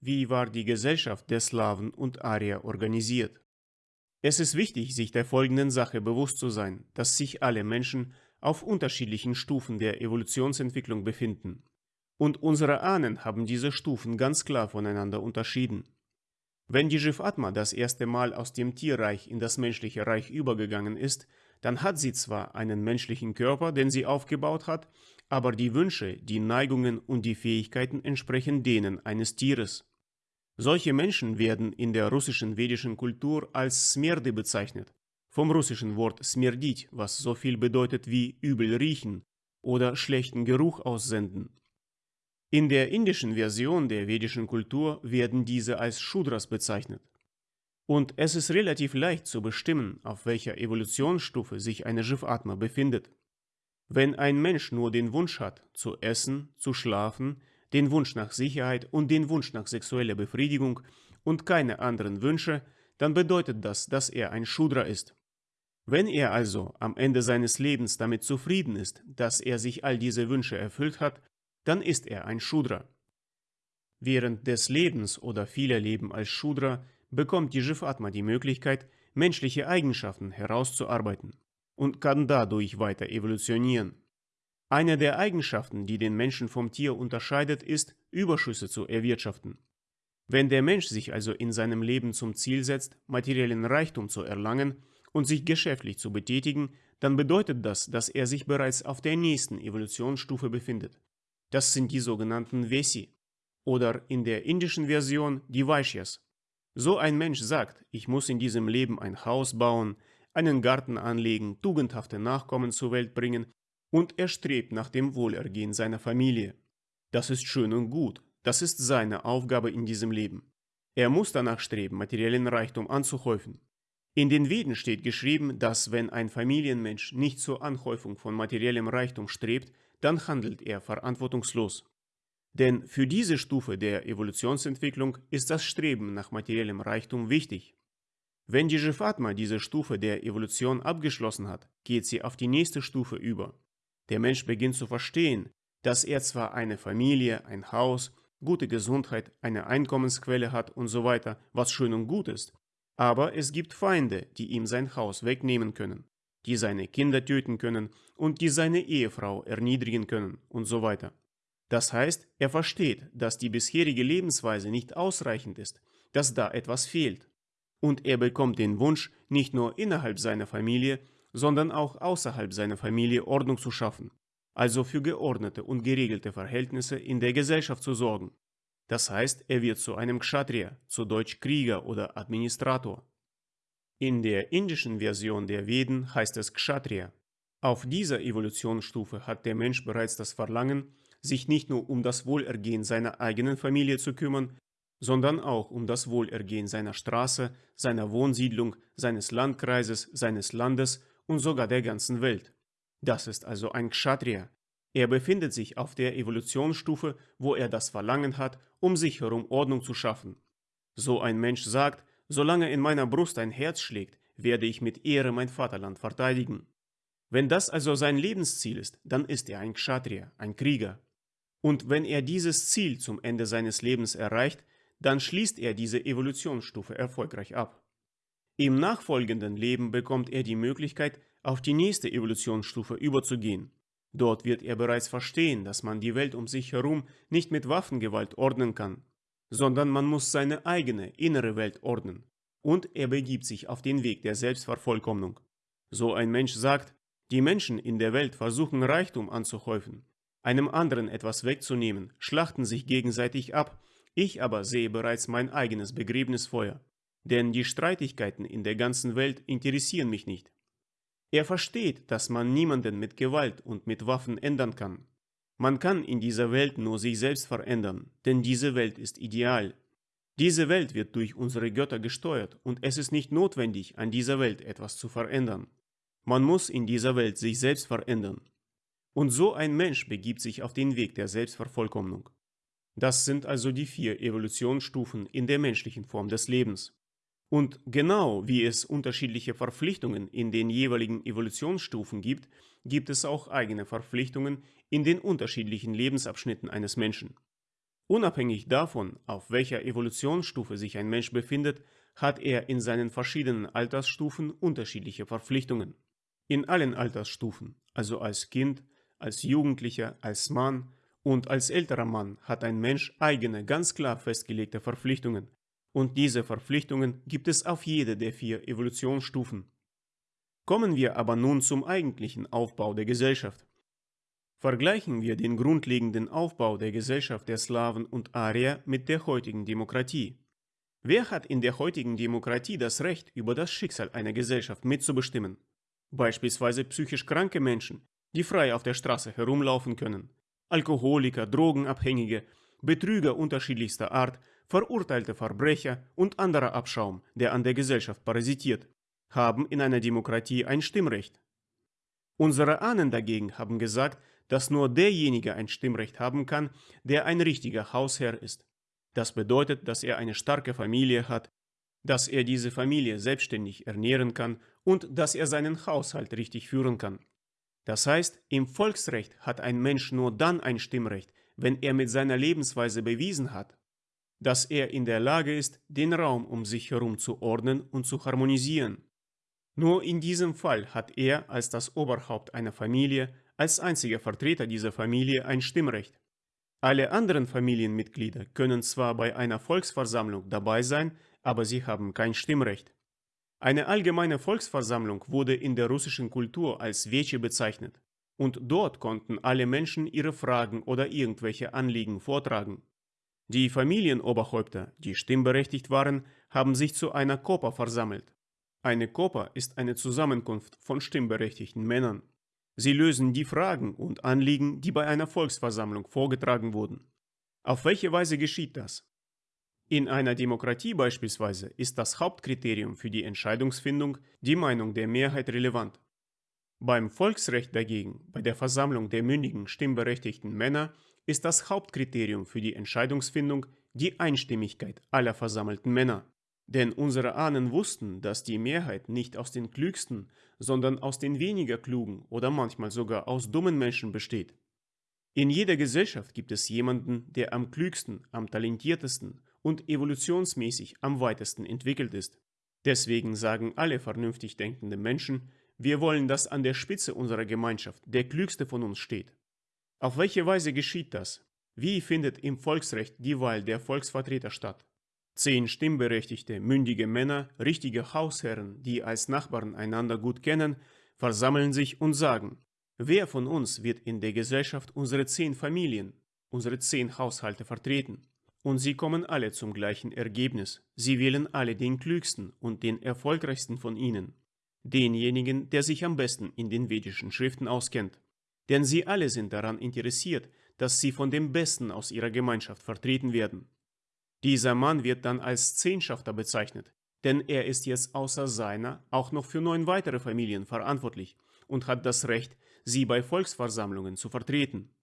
wie war die Gesellschaft der Slawen und Arier organisiert. Es ist wichtig, sich der folgenden Sache bewusst zu sein, dass sich alle Menschen auf unterschiedlichen Stufen der Evolutionsentwicklung befinden. Und unsere Ahnen haben diese Stufen ganz klar voneinander unterschieden. Wenn die Jivatma das erste Mal aus dem Tierreich in das menschliche Reich übergegangen ist, dann hat sie zwar einen menschlichen Körper, den sie aufgebaut hat, aber die Wünsche, die Neigungen und die Fähigkeiten entsprechen denen eines Tieres. Solche Menschen werden in der russischen vedischen Kultur als Smerde bezeichnet, vom russischen Wort smerdit, was so viel bedeutet wie übel riechen oder schlechten Geruch aussenden. In der indischen Version der vedischen Kultur werden diese als Shudras bezeichnet. Und es ist relativ leicht zu bestimmen, auf welcher Evolutionsstufe sich eine Jivatma befindet. Wenn ein Mensch nur den Wunsch hat, zu essen, zu schlafen, den Wunsch nach Sicherheit und den Wunsch nach sexueller Befriedigung und keine anderen Wünsche, dann bedeutet das, dass er ein Shudra ist. Wenn er also am Ende seines Lebens damit zufrieden ist, dass er sich all diese Wünsche erfüllt hat, dann ist er ein Shudra. Während des Lebens oder vieler Leben als Shudra bekommt die Jivatma die Möglichkeit, menschliche Eigenschaften herauszuarbeiten und kann dadurch weiter evolutionieren. Eine der Eigenschaften, die den Menschen vom Tier unterscheidet, ist, Überschüsse zu erwirtschaften. Wenn der Mensch sich also in seinem Leben zum Ziel setzt, materiellen Reichtum zu erlangen, und sich geschäftlich zu betätigen, dann bedeutet das, dass er sich bereits auf der nächsten Evolutionsstufe befindet. Das sind die sogenannten Vesi oder in der indischen Version die Vaishyas. So ein Mensch sagt, ich muss in diesem Leben ein Haus bauen, einen Garten anlegen, tugendhafte Nachkommen zur Welt bringen und er strebt nach dem Wohlergehen seiner Familie. Das ist schön und gut, das ist seine Aufgabe in diesem Leben. Er muss danach streben, materiellen Reichtum anzuhäufen. In den Veden steht geschrieben, dass wenn ein Familienmensch nicht zur Anhäufung von materiellem Reichtum strebt, dann handelt er verantwortungslos. Denn für diese Stufe der Evolutionsentwicklung ist das Streben nach materiellem Reichtum wichtig. Wenn die Jivatma diese Stufe der Evolution abgeschlossen hat, geht sie auf die nächste Stufe über. Der Mensch beginnt zu verstehen, dass er zwar eine Familie, ein Haus, gute Gesundheit, eine Einkommensquelle hat und so weiter, was schön und gut ist, aber es gibt Feinde, die ihm sein Haus wegnehmen können, die seine Kinder töten können und die seine Ehefrau erniedrigen können und so weiter. Das heißt, er versteht, dass die bisherige Lebensweise nicht ausreichend ist, dass da etwas fehlt. Und er bekommt den Wunsch, nicht nur innerhalb seiner Familie, sondern auch außerhalb seiner Familie Ordnung zu schaffen, also für geordnete und geregelte Verhältnisse in der Gesellschaft zu sorgen. Das heißt, er wird zu einem Kshatriya, zu Deutsch Krieger oder Administrator. In der indischen Version der Veden heißt es Kshatriya. Auf dieser Evolutionsstufe hat der Mensch bereits das Verlangen, sich nicht nur um das Wohlergehen seiner eigenen Familie zu kümmern, sondern auch um das Wohlergehen seiner Straße, seiner Wohnsiedlung, seines Landkreises, seines Landes und sogar der ganzen Welt. Das ist also ein Kshatriya, er befindet sich auf der Evolutionsstufe, wo er das Verlangen hat, um sich herum Ordnung zu schaffen. So ein Mensch sagt, solange in meiner Brust ein Herz schlägt, werde ich mit Ehre mein Vaterland verteidigen. Wenn das also sein Lebensziel ist, dann ist er ein Kshatriya, ein Krieger. Und wenn er dieses Ziel zum Ende seines Lebens erreicht, dann schließt er diese Evolutionsstufe erfolgreich ab. Im nachfolgenden Leben bekommt er die Möglichkeit, auf die nächste Evolutionsstufe überzugehen. Dort wird er bereits verstehen, dass man die Welt um sich herum nicht mit Waffengewalt ordnen kann, sondern man muss seine eigene innere Welt ordnen. Und er begibt sich auf den Weg der Selbstvervollkommnung. So ein Mensch sagt, die Menschen in der Welt versuchen Reichtum anzuhäufen, einem anderen etwas wegzunehmen, schlachten sich gegenseitig ab, ich aber sehe bereits mein eigenes Begräbnisfeuer. Denn die Streitigkeiten in der ganzen Welt interessieren mich nicht. Er versteht, dass man niemanden mit Gewalt und mit Waffen ändern kann. Man kann in dieser Welt nur sich selbst verändern, denn diese Welt ist ideal. Diese Welt wird durch unsere Götter gesteuert und es ist nicht notwendig, an dieser Welt etwas zu verändern. Man muss in dieser Welt sich selbst verändern. Und so ein Mensch begibt sich auf den Weg der Selbstvervollkommnung. Das sind also die vier Evolutionsstufen in der menschlichen Form des Lebens. Und genau wie es unterschiedliche Verpflichtungen in den jeweiligen Evolutionsstufen gibt, gibt es auch eigene Verpflichtungen in den unterschiedlichen Lebensabschnitten eines Menschen. Unabhängig davon, auf welcher Evolutionsstufe sich ein Mensch befindet, hat er in seinen verschiedenen Altersstufen unterschiedliche Verpflichtungen. In allen Altersstufen, also als Kind, als Jugendlicher, als Mann und als älterer Mann, hat ein Mensch eigene, ganz klar festgelegte Verpflichtungen. Und diese Verpflichtungen gibt es auf jede der vier Evolutionsstufen. Kommen wir aber nun zum eigentlichen Aufbau der Gesellschaft. Vergleichen wir den grundlegenden Aufbau der Gesellschaft der Slawen und Arier mit der heutigen Demokratie. Wer hat in der heutigen Demokratie das Recht, über das Schicksal einer Gesellschaft mitzubestimmen? Beispielsweise psychisch kranke Menschen, die frei auf der Straße herumlaufen können, Alkoholiker, Drogenabhängige, Betrüger unterschiedlichster Art, verurteilte Verbrecher und anderer Abschaum, der an der Gesellschaft parasitiert, haben in einer Demokratie ein Stimmrecht. Unsere Ahnen dagegen haben gesagt, dass nur derjenige ein Stimmrecht haben kann, der ein richtiger Hausherr ist. Das bedeutet, dass er eine starke Familie hat, dass er diese Familie selbstständig ernähren kann und dass er seinen Haushalt richtig führen kann. Das heißt, im Volksrecht hat ein Mensch nur dann ein Stimmrecht, wenn er mit seiner Lebensweise bewiesen hat, dass er in der Lage ist, den Raum um sich herum zu ordnen und zu harmonisieren. Nur in diesem Fall hat er als das Oberhaupt einer Familie, als einziger Vertreter dieser Familie ein Stimmrecht. Alle anderen Familienmitglieder können zwar bei einer Volksversammlung dabei sein, aber sie haben kein Stimmrecht. Eine allgemeine Volksversammlung wurde in der russischen Kultur als Veche bezeichnet und dort konnten alle Menschen ihre Fragen oder irgendwelche Anliegen vortragen. Die Familienoberhäupter, die stimmberechtigt waren, haben sich zu einer Kopa versammelt. Eine Kopa ist eine Zusammenkunft von stimmberechtigten Männern. Sie lösen die Fragen und Anliegen, die bei einer Volksversammlung vorgetragen wurden. Auf welche Weise geschieht das? In einer Demokratie beispielsweise ist das Hauptkriterium für die Entscheidungsfindung die Meinung der Mehrheit relevant. Beim Volksrecht dagegen, bei der Versammlung der mündigen stimmberechtigten Männer, ist das Hauptkriterium für die Entscheidungsfindung die Einstimmigkeit aller versammelten Männer. Denn unsere Ahnen wussten, dass die Mehrheit nicht aus den klügsten, sondern aus den weniger klugen oder manchmal sogar aus dummen Menschen besteht. In jeder Gesellschaft gibt es jemanden, der am klügsten, am talentiertesten und evolutionsmäßig am weitesten entwickelt ist. Deswegen sagen alle vernünftig denkende Menschen, wir wollen, dass an der Spitze unserer Gemeinschaft der Klügste von uns steht. Auf welche Weise geschieht das? Wie findet im Volksrecht die Wahl der Volksvertreter statt? Zehn stimmberechtigte, mündige Männer, richtige Hausherren, die als Nachbarn einander gut kennen, versammeln sich und sagen, wer von uns wird in der Gesellschaft unsere zehn Familien, unsere zehn Haushalte vertreten? Und sie kommen alle zum gleichen Ergebnis. Sie wählen alle den klügsten und den erfolgreichsten von ihnen. Denjenigen, der sich am besten in den vedischen Schriften auskennt. Denn sie alle sind daran interessiert, dass sie von dem Besten aus ihrer Gemeinschaft vertreten werden. Dieser Mann wird dann als Zehnschafter bezeichnet, denn er ist jetzt außer seiner auch noch für neun weitere Familien verantwortlich und hat das Recht, sie bei Volksversammlungen zu vertreten.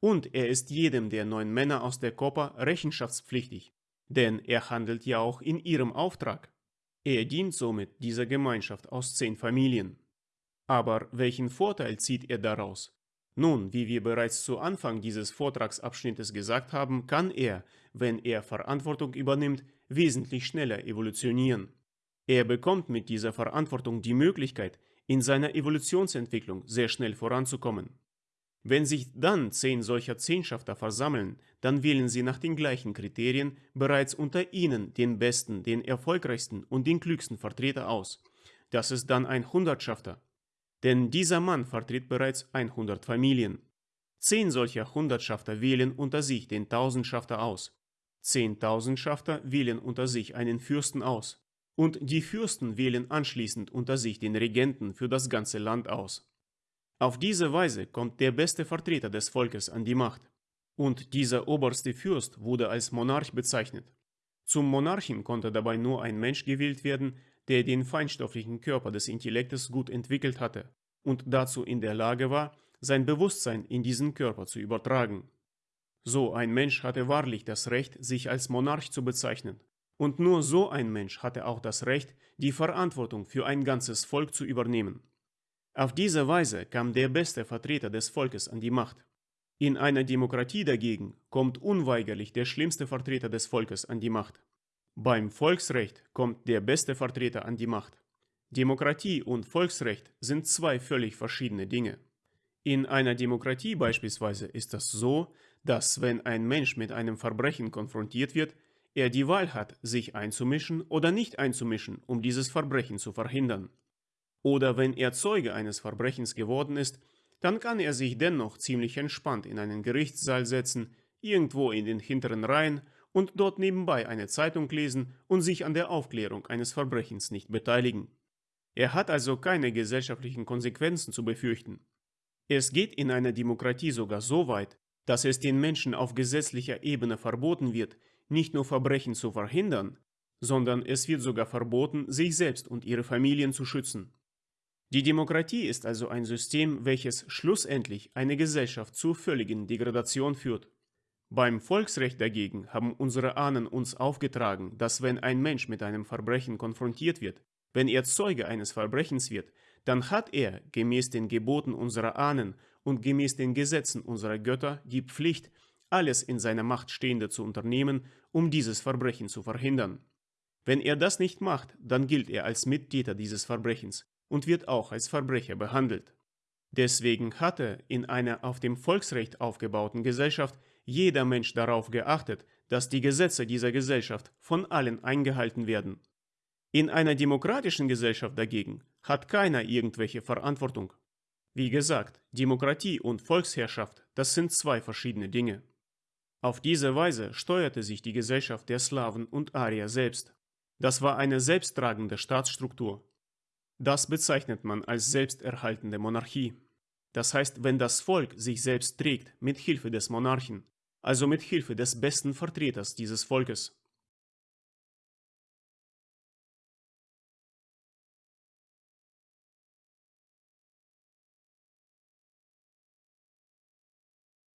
Und er ist jedem der neun Männer aus der Kopa rechenschaftspflichtig, denn er handelt ja auch in ihrem Auftrag. Er dient somit dieser Gemeinschaft aus zehn Familien. Aber welchen Vorteil zieht er daraus? Nun, wie wir bereits zu Anfang dieses Vortragsabschnittes gesagt haben, kann er, wenn er Verantwortung übernimmt, wesentlich schneller evolutionieren. Er bekommt mit dieser Verantwortung die Möglichkeit, in seiner Evolutionsentwicklung sehr schnell voranzukommen. Wenn sich dann zehn solcher Zehnschafter versammeln, dann wählen sie nach den gleichen Kriterien bereits unter ihnen den besten, den erfolgreichsten und den klügsten Vertreter aus. Das ist dann ein Hundertschafter. Denn dieser Mann vertritt bereits 100 Familien. Zehn solcher Hundertschafter wählen unter sich den Tausendschafter aus. Zehn Tausendschafter wählen unter sich einen Fürsten aus. Und die Fürsten wählen anschließend unter sich den Regenten für das ganze Land aus. Auf diese Weise kommt der beste Vertreter des Volkes an die Macht. Und dieser oberste Fürst wurde als Monarch bezeichnet. Zum Monarchen konnte dabei nur ein Mensch gewählt werden, der den feinstofflichen Körper des Intellektes gut entwickelt hatte und dazu in der Lage war, sein Bewusstsein in diesen Körper zu übertragen. So ein Mensch hatte wahrlich das Recht, sich als Monarch zu bezeichnen. Und nur so ein Mensch hatte auch das Recht, die Verantwortung für ein ganzes Volk zu übernehmen. Auf diese Weise kam der beste Vertreter des Volkes an die Macht. In einer Demokratie dagegen kommt unweigerlich der schlimmste Vertreter des Volkes an die Macht. Beim Volksrecht kommt der beste Vertreter an die Macht. Demokratie und Volksrecht sind zwei völlig verschiedene Dinge. In einer Demokratie beispielsweise ist das so, dass wenn ein Mensch mit einem Verbrechen konfrontiert wird, er die Wahl hat, sich einzumischen oder nicht einzumischen, um dieses Verbrechen zu verhindern. Oder wenn er Zeuge eines Verbrechens geworden ist, dann kann er sich dennoch ziemlich entspannt in einen Gerichtssaal setzen, irgendwo in den hinteren Reihen und dort nebenbei eine Zeitung lesen und sich an der Aufklärung eines Verbrechens nicht beteiligen. Er hat also keine gesellschaftlichen Konsequenzen zu befürchten. Es geht in einer Demokratie sogar so weit, dass es den Menschen auf gesetzlicher Ebene verboten wird, nicht nur Verbrechen zu verhindern, sondern es wird sogar verboten, sich selbst und ihre Familien zu schützen. Die Demokratie ist also ein System, welches schlussendlich eine Gesellschaft zur völligen Degradation führt. Beim Volksrecht dagegen haben unsere Ahnen uns aufgetragen, dass wenn ein Mensch mit einem Verbrechen konfrontiert wird, wenn er Zeuge eines Verbrechens wird, dann hat er, gemäß den Geboten unserer Ahnen und gemäß den Gesetzen unserer Götter, die Pflicht, alles in seiner Macht Stehende zu unternehmen, um dieses Verbrechen zu verhindern. Wenn er das nicht macht, dann gilt er als Mittäter dieses Verbrechens und wird auch als Verbrecher behandelt. Deswegen hatte in einer auf dem Volksrecht aufgebauten Gesellschaft jeder Mensch darauf geachtet, dass die Gesetze dieser Gesellschaft von allen eingehalten werden in einer demokratischen Gesellschaft dagegen hat keiner irgendwelche Verantwortung. Wie gesagt, Demokratie und Volksherrschaft, das sind zwei verschiedene Dinge. Auf diese Weise steuerte sich die Gesellschaft der Slawen und Arier selbst. Das war eine selbsttragende Staatsstruktur. Das bezeichnet man als selbsterhaltende Monarchie. Das heißt, wenn das Volk sich selbst trägt mit Hilfe des Monarchen, also mit Hilfe des besten Vertreters dieses Volkes.